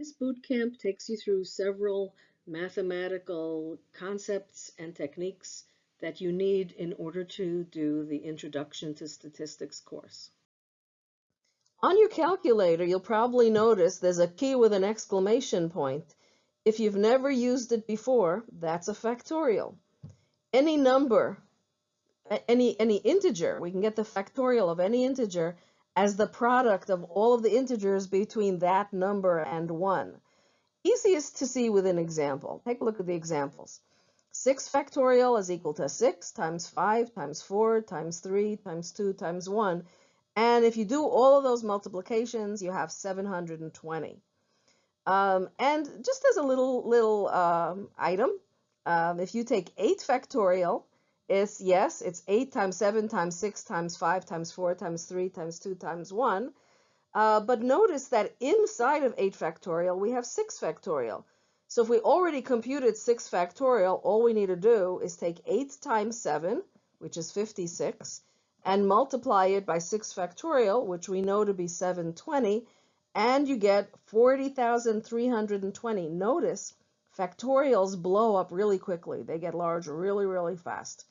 This boot camp takes you through several mathematical concepts and techniques that you need in order to do the Introduction to Statistics course. On your calculator, you'll probably notice there's a key with an exclamation point. If you've never used it before, that's a factorial. Any number, any, any integer, we can get the factorial of any integer as the product of all of the integers between that number and 1. Easiest to see with an example. Take a look at the examples. 6 factorial is equal to 6 times 5 times 4 times 3 times 2 times 1. And if you do all of those multiplications, you have 720. Um, and just as a little little um, item, um, if you take 8 factorial, it's yes, it's 8 times 7 times 6 times 5 times 4 times 3 times 2 times 1. Uh, but notice that inside of 8 factorial, we have 6 factorial. So if we already computed 6 factorial, all we need to do is take 8 times 7, which is 56, and multiply it by 6 factorial, which we know to be 720, and you get 40,320. Notice factorials blow up really quickly. They get large really, really fast.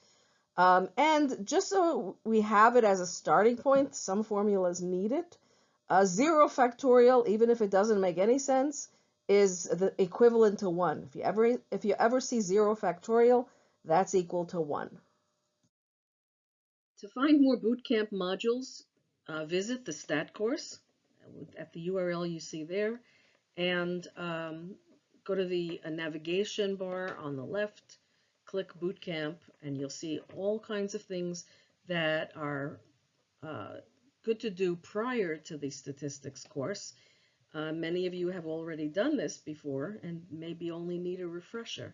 Um, and just so we have it as a starting point, some formulas need it. Uh, 0 factorial, even if it doesn't make any sense, is the equivalent to 1. If you ever if you ever see 0 factorial, that's equal to 1. To find more bootcamp modules, uh, visit the STAT course at the URL you see there, and um, go to the uh, navigation bar on the left, click Bootcamp, and you'll see all kinds of things that are uh, good to do prior to the statistics course. Uh, many of you have already done this before and maybe only need a refresher.